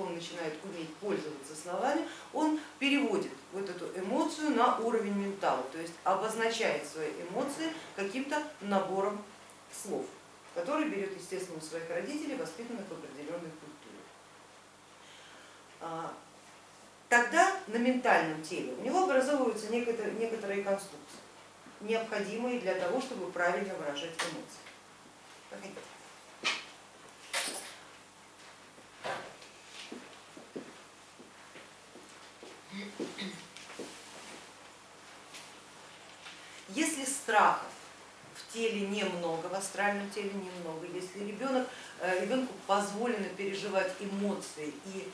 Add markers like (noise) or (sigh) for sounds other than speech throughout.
он начинает уметь пользоваться словами, он переводит вот эту эмоцию на уровень ментала, то есть обозначает свои эмоции каким-то набором слов, который берет, естественно, у своих родителей, воспитанных в определенной культуре. А, тогда на ментальном теле у него образовываются некоторые, некоторые конструкции, необходимые для того, чтобы правильно выражать эмоции. Если страхов в теле немного, в астральном теле немного, если ребенок, э, ребенку позволено переживать эмоции и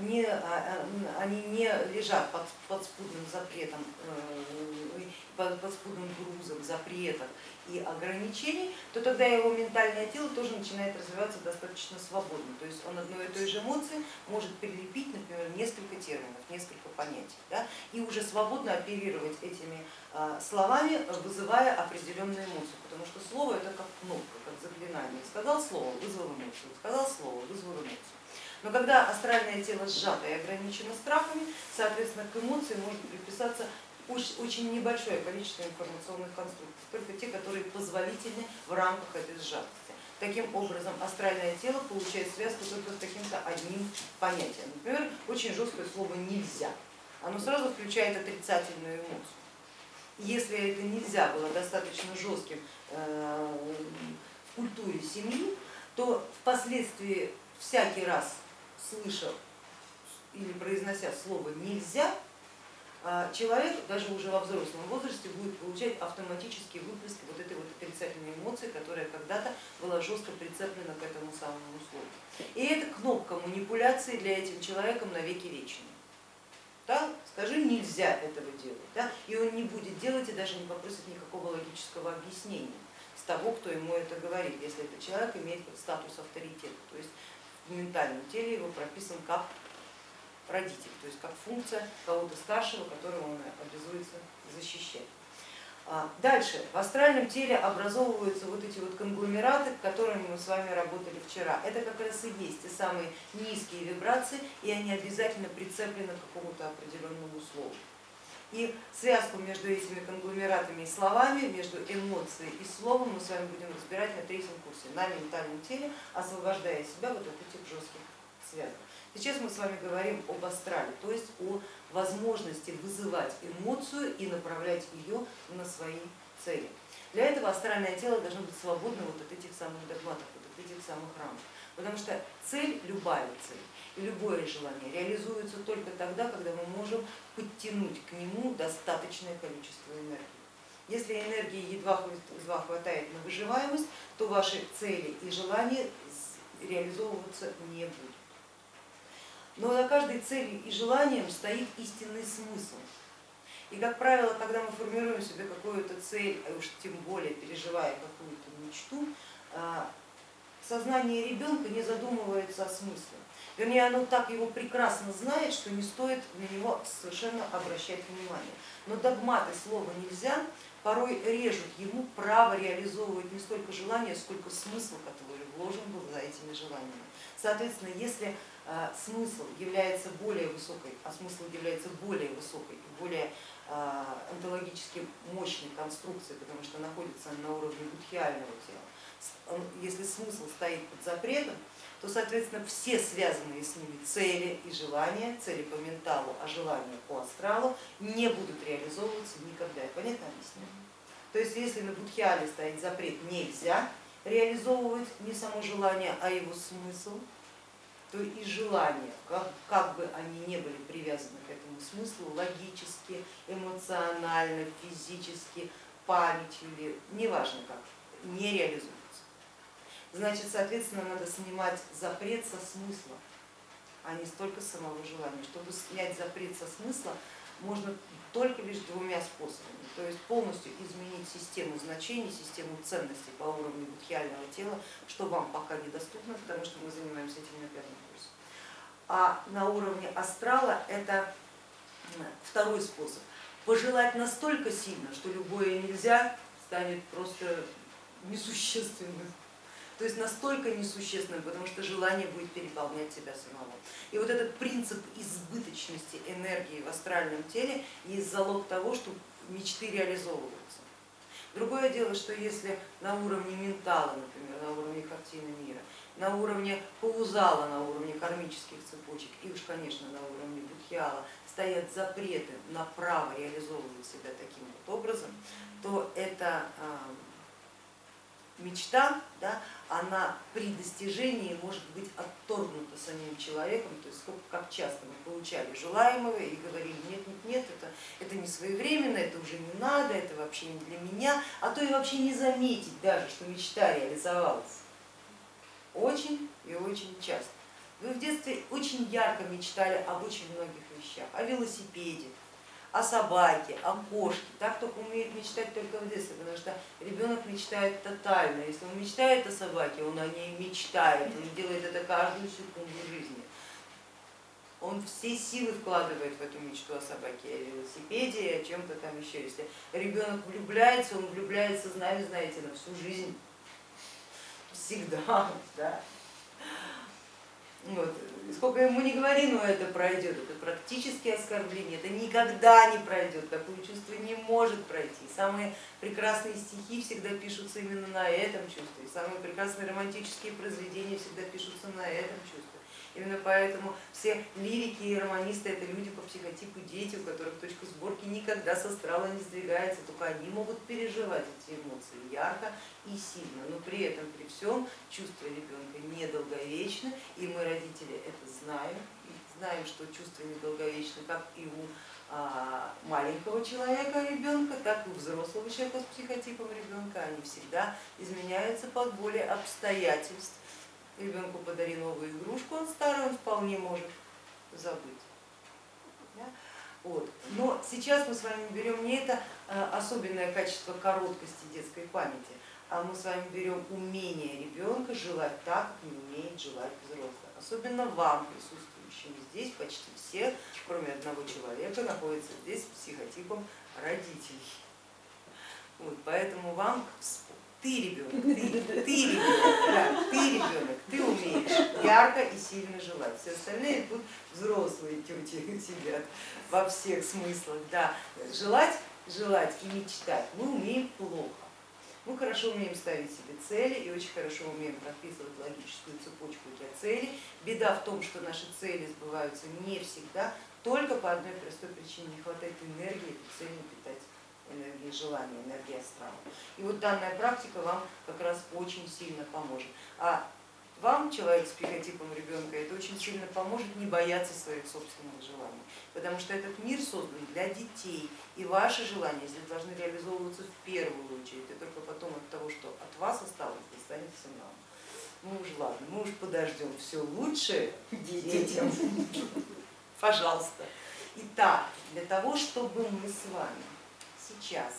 не, а, а, они не лежат под подспудным запретом, э, под подспудным грузом запретов и ограничений, то тогда его ментальное тело тоже начинает развиваться достаточно свободно. То есть он одной и той же эмоции может прилепить, например, несколько терминов, несколько понятий, да, и уже свободно оперировать этими словами, вызывая определенную эмоцию, потому что слово это как кнопка, как заклинание. Сказал слово, вызвал эмоцию, сказал слово, вызвал эмоцию. Но когда астральное тело сжато и ограничено страхами, соответственно, к эмоции может приписаться очень небольшое количество информационных конструкций, только те, которые позволительны в рамках этой сжатости. Таким образом, астральное тело получает связку только с каким-то одним понятием. Например, очень жесткое слово нельзя. Оно сразу включает отрицательную эмоцию. Если это нельзя было достаточно жестким э, в культуре семьи, то впоследствии всякий раз слыша или произнося слово нельзя, а, человек даже уже во взрослом возрасте будет получать автоматические выплески вот этой вот отрицательной эмоции, которая когда-то была жестко прицеплена к этому самому слову. И это кнопка манипуляции для этим человеком на веки вечные. Да? Скажи, нельзя этого делать, да? и он не будет делать и даже не попросит никакого логического объяснения с того, кто ему это говорит, если этот человек имеет статус авторитета. То есть в ментальном теле его прописан как родитель, то есть как функция кого-то старшего, которого он обязуется защищать. А, дальше в астральном теле образовываются вот эти вот конгломераты, которыми мы с вами работали вчера. Это как раз и есть те самые низкие вибрации, и они обязательно прицеплены к какому-то определенному слову. И связку между этими конгломератами и словами, между эмоцией и словом мы с вами будем разбирать на третьем курсе, на ментальном теле, освобождая себя вот от этих жестких связок. Сейчас мы с вами говорим об астрале, то есть о возможности вызывать эмоцию и направлять ее на свои цели. Для этого астральное тело должно быть свободно вот от этих самых догматов, вот от этих самых рамок. Потому что цель, любая цель и любое желание реализуется только тогда, когда мы можем подтянуть к нему достаточное количество энергии. Если энергии едва, хватает на выживаемость, то ваши цели и желания реализовываться не будут. Но за каждой целью и желанием стоит истинный смысл. И как правило, когда мы формируем себе какую-то цель, а уж тем более переживая какую-то мечту, а, сознание ребенка не задумывается о смысле. Вернее, оно так его прекрасно знает, что не стоит на него совершенно обращать внимание. Но догматы слова нельзя порой режут ему право реализовывать не столько желания, сколько смысл, который вложен был за этими желаниями. Соответственно, если а, смысл является более высокой, а смысл является более высокой и более а, онтологически мощной конструкцией, потому что находится на уровне будхиального тела, если смысл стоит под запретом, то, соответственно, все связанные с ними цели и желания, цели по менталу, а желания по астралу не будут реализовываться никогда. Понятно объясню? То есть если на будхиале стоит запрет нельзя реализовывать не само желание, а его смысл, то и желания, как, как бы они не были привязаны к этому смыслу, логически, эмоционально, физически, памятью неважно как, не реализуются значит, соответственно, надо снимать запрет со смысла, а не столько самого желания. Чтобы снять запрет со смысла, можно только лишь двумя способами, то есть полностью изменить систему значений, систему ценностей по уровню будхиального тела, что вам пока недоступно, потому что мы занимаемся этим на пятом курсе. А на уровне астрала это второй способ. Пожелать настолько сильно, что любое нельзя станет просто несущественным то есть настолько несущественным, потому что желание будет переполнять тебя самого. И вот этот принцип избыточности энергии в астральном теле есть залог того, что мечты реализовываются. Другое дело, что если на уровне ментала, например, на уровне картины мира, на уровне паузала, на уровне кармических цепочек и уж, конечно, на уровне будхиала стоят запреты на право реализовывать себя таким вот образом, то это мечта, да, она при достижении может быть отторгнута самим человеком, то есть сколько, как часто мы получали желаемого и говорили, нет, нет, нет, это, это не своевременно, это уже не надо, это вообще не для меня, а то и вообще не заметить даже, что мечта реализовалась. Очень и очень часто. Вы в детстве очень ярко мечтали об очень многих вещах, о велосипеде, о собаке, о кошке. Так только умеет мечтать только в детстве, потому что ребенок мечтает тотально. Если он мечтает о собаке, он о ней мечтает, он делает это каждую секунду жизни. Он все силы вкладывает в эту мечту о собаке, о велосипеде, о чем-то там еще. Если ребенок влюбляется, он влюбляется, знаете, знаете, на всю жизнь. Всегда. (laughs) Да? Вот. Сколько ему не говори, но это пройдет, это практически оскорбление, это никогда не пройдет, такое чувство не может пройти. Самые прекрасные стихи всегда пишутся именно на этом чувстве, самые прекрасные романтические произведения всегда пишутся на этом чувстве. Именно поэтому все лирики и романисты это люди по психотипу дети, у которых точка сборки никогда со астрала не сдвигается, только они могут переживать эти эмоции ярко и сильно, но при этом, при всем, чувства ребенка недолговечны, и мы, родители, это знаем, и знаем, что чувства недолговечны как и у а, маленького человека, ребенка, так и у взрослого человека с психотипом ребенка, они всегда изменяются под волей обстоятельств ребенку подари новую игрушку, он старый, он вполне может забыть. Вот. Но сейчас мы с вами берем не это а, особенное качество короткости детской памяти, а мы с вами берем умение ребенка желать так, как не умеет желать взрослый. Особенно вам, присутствующим здесь, почти все, кроме одного человека, находятся здесь психотипом родителей. Вот, поэтому вам ты ребенок, ты, ты ребенок, да, ты ребенок, ты умеешь ярко и сильно желать. Все остальные тут взрослые тети сидят во всех смыслах. Да. Желать, желать и мечтать мы умеем плохо. Мы хорошо умеем ставить себе цели и очень хорошо умеем прописывать логическую цепочку для целей. Беда в том, что наши цели сбываются не всегда, только по одной простой причине, не хватает энергии эту цель напитать энергии желания, энергии астрала. И вот данная практика вам как раз очень сильно поможет. А вам, человек с психотипом ребенка, это очень сильно поможет не бояться своих собственных желаний, потому что этот мир создан для детей, и ваши желания здесь должны реализовываться в первую очередь, и только потом от того, что от вас осталось, достанется нам. Ну уж ладно, мы уж подождем все лучшее детям, пожалуйста. Итак, для того, чтобы мы с вами сейчас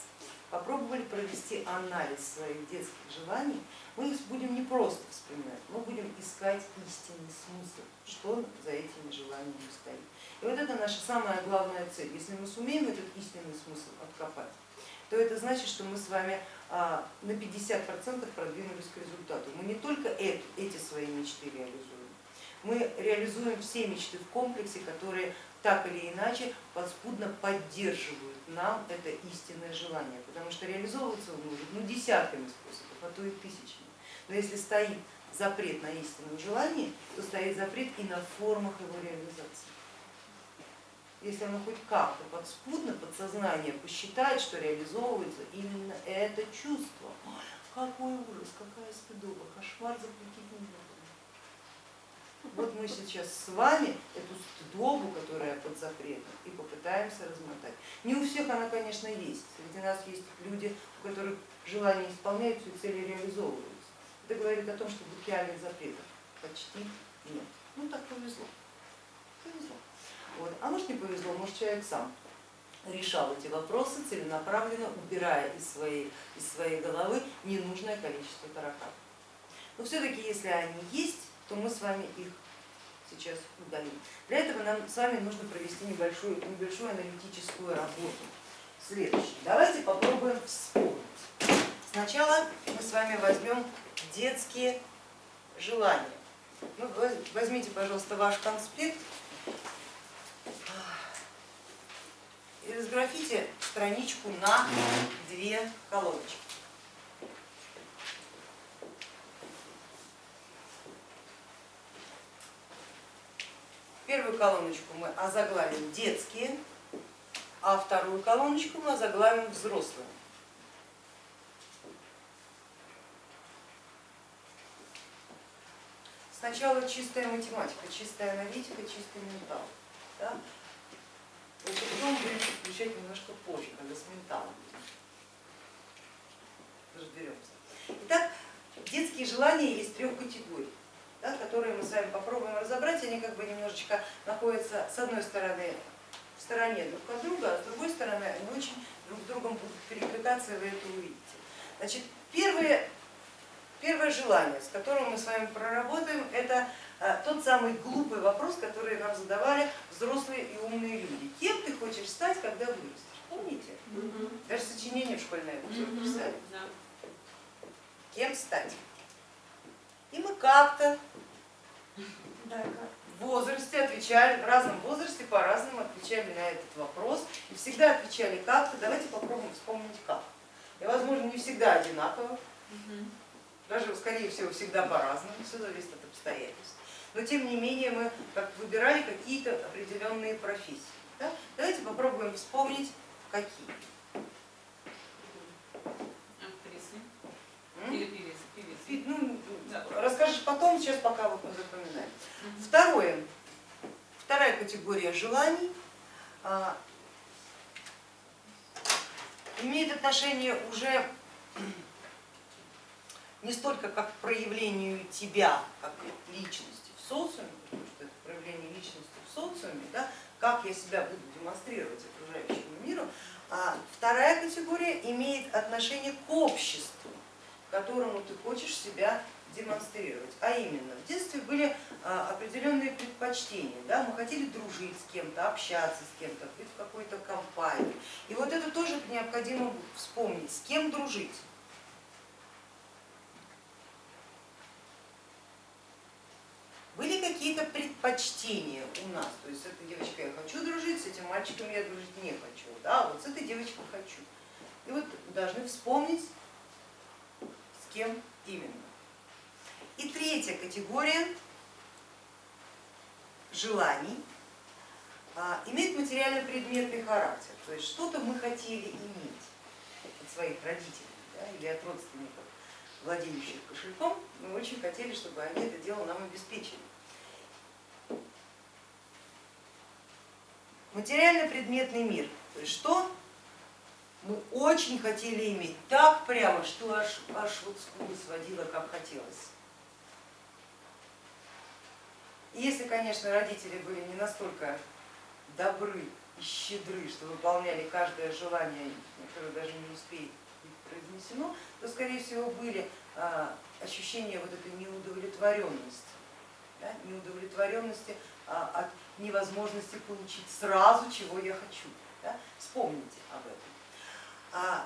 попробовали провести анализ своих детских желаний, мы их будем не просто вспоминать, мы будем искать истинный смысл, что за этими желаниями стоит. И вот это наша самая главная цель. Если мы сумеем этот истинный смысл откопать, то это значит, что мы с вами а, на 50% продвинулись к результату. Мы не только эти свои мечты реализуем, мы реализуем все мечты в комплексе, которые так или иначе подспудно поддерживают нам это истинное желание, потому что реализовываться он может ну, десятками способов, а то и тысячами. Но если стоит запрет на истинное желание, то стоит запрет и на формах его реализации. Если оно хоть как-то подспудно, подсознание посчитает, что реализовывается именно это чувство, какой ужас, какая стыдоба, кошмар запретить нельзя. Вот мы сейчас с вами эту стыдобу, которая под запретом, и попытаемся размотать. Не у всех она, конечно, есть. Среди нас есть люди, у которых желания исполняются и цели реализовываются. Это говорит о том, что букиальных запретов почти нет. Ну так повезло. Повезло. Вот. А может не повезло, может человек сам решал эти вопросы целенаправленно, убирая из своей, из своей головы ненужное количество тараканов. Но все-таки если они есть, то мы с вами их сейчас удалим. Для этого нам с вами нужно провести небольшую, небольшую аналитическую работу. Следующее. Давайте попробуем вспомнить. Сначала мы с вами возьмем детские желания. Ну, возьмите, пожалуйста, ваш конспект и разграфите страничку на две колоночки. Первую колоночку мы озаглавим детские, а вторую колоночку мы озаглавим взрослые. Сначала чистая математика, чистая аналитика, чистый ментал. Да? Вот потом будем включать немножко позже, когда с менталом разберемся. Итак, детские желания есть трех категорий да, которые мы с вами попробуем разобрать, они как бы немножечко находятся с одной стороны в стороне друг от друга, а с другой стороны они очень друг с другом будут перекликаться, и вы это увидите. Значит, первое, первое желание, с которым мы с вами проработаем, это а, тот самый глупый вопрос, который нам задавали взрослые и умные люди. Кем ты хочешь стать, когда вырастешь? Помните? Даже сочинение в школьное угу. писали. Кем стать? И мы как-то в возрасте отвечали, в разном возрасте по-разному отвечали на этот вопрос и всегда отвечали как-то, давайте попробуем вспомнить как. И возможно не всегда одинаково, даже скорее всего всегда по-разному, все зависит от обстоятельств. Но тем не менее мы как выбирали какие-то определенные профессии. Да? Давайте попробуем вспомнить какие. Актрисы или певицы. Ну, расскажешь потом, сейчас пока вот мы запоминаем. Второе, вторая категория желаний а, имеет отношение уже не столько как к проявлению тебя, как личности в социуме, потому что это проявление личности в социуме, да, как я себя буду демонстрировать окружающему миру, а вторая категория имеет отношение к обществу, которому ты хочешь себя демонстрировать. А именно, в детстве были а, определенные предпочтения, да? мы хотели дружить с кем-то, общаться с кем-то, быть в какой-то компании. И вот это тоже необходимо вспомнить, с кем дружить. Были какие-то предпочтения у нас, то есть с этой девочкой я хочу дружить, с этим мальчиком я дружить не хочу, да, вот с этой девочкой хочу. И вот должны вспомнить, с кем именно. И третья категория желаний а, имеет материально-предметный характер, то есть что-то мы хотели иметь от своих родителей да, или от родственников, владеющих кошельком, мы очень хотели, чтобы они это дело нам обеспечили. Материально-предметный мир, то есть что мы очень хотели иметь так прямо, что аж, аж вот скулы сводило, как хотелось. И если, конечно, родители были не настолько добры и щедры, что выполняли каждое желание, которое даже не успеет быть произнесено, то, скорее всего, были а, ощущения вот этой неудовлетворенности, да, неудовлетворенности а, от невозможности получить сразу, чего я хочу. Да? Вспомните об этом.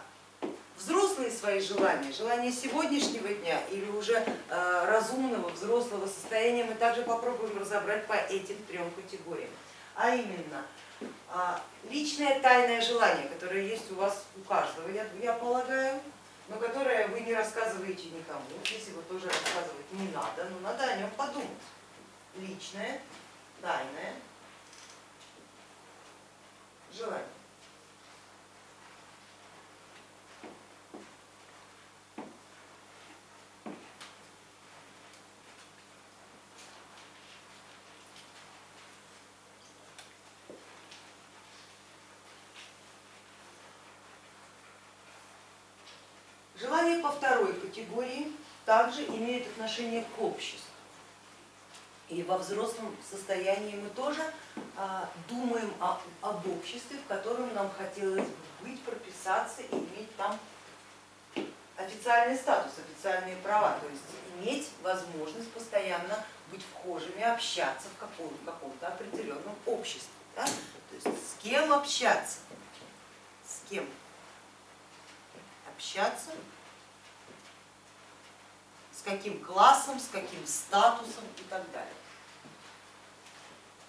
Взрослые свои желания, желания сегодняшнего дня или уже э, разумного взрослого состояния мы также попробуем разобрать по этим трем категориям. А именно а, личное тайное желание, которое есть у вас у каждого, я, полагаю, но которое вы не рассказываете никому, если его тоже рассказывать не надо, но надо о нем подумать. Личное, тайное желание. По второй категории также имеют отношение к обществу. И во взрослом состоянии мы тоже а, думаем о, об обществе, в котором нам хотелось бы быть, прописаться и иметь там официальный статус, официальные права, то есть иметь возможность постоянно быть вхожими, общаться в каком-то каком определенном обществе. Да? То есть с кем общаться, с кем общаться, каким классом, с каким статусом и так далее.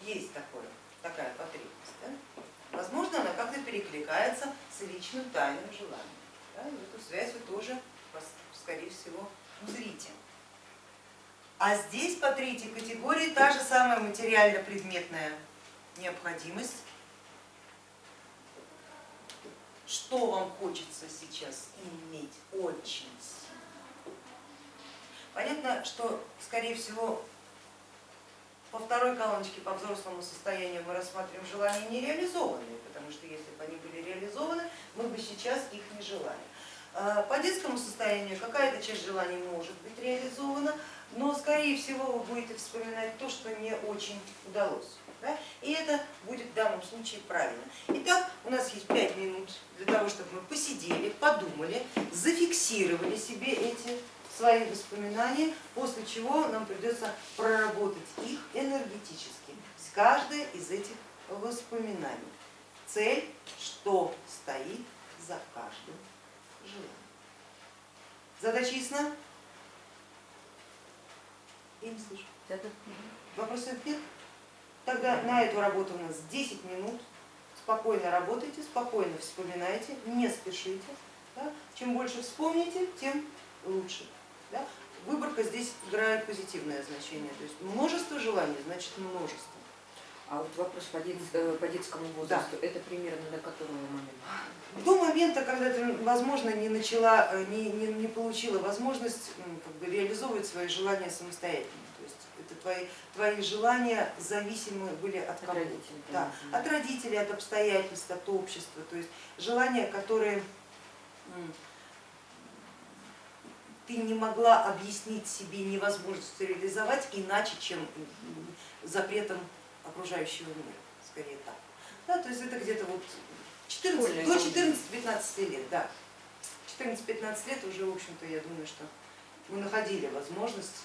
Есть такое, такая потребность. Да? Возможно, она как-то перекликается с личным тайным желанием. Да? Эту связь вы тоже, скорее всего, узрите. А здесь по третьей категории та же самая материально-предметная необходимость. Что вам хочется сейчас иметь очень сильно? Понятно, что скорее всего по второй колоночке по взрослому состоянию мы рассматриваем желания нереализованные, потому что если бы они были реализованы, мы бы сейчас их не желали. А по детскому состоянию какая-то часть желаний может быть реализована, но скорее всего вы будете вспоминать то, что не очень удалось. Да? И это будет в данном случае правильно. Итак, у нас есть пять минут для того, чтобы мы посидели, подумали, зафиксировали себе эти свои воспоминания, после чего нам придется проработать их энергетически с каждой из этих воспоминаний. Цель, что стоит за каждым желанием. Задача ясна? Я не слышу. Вопросы нет? Тогда на эту работу у нас 10 минут. Спокойно работайте, спокойно вспоминайте, не спешите. Да? Чем больше вспомните, тем лучше. Да? Выборка здесь играет позитивное значение, то есть множество желаний значит множество. А вот вопрос по, дет, э, по детскому возрасту, да. это примерно до которого момента? До момента, когда ты, возможно, не начала, э, не, не, не получила возможность как бы, реализовывать свои желания самостоятельно. То есть это твои, твои желания зависимы были от? От родителей. Да, от родителей, от обстоятельств, от общества. То есть желания, которые ты не могла объяснить себе невозможность реализовать иначе, чем запретом окружающего мира, скорее так. Да, то есть это где-то вот 14, до 14-15 лет, да. 14-15 лет уже, в общем-то, я думаю, что мы находили возможность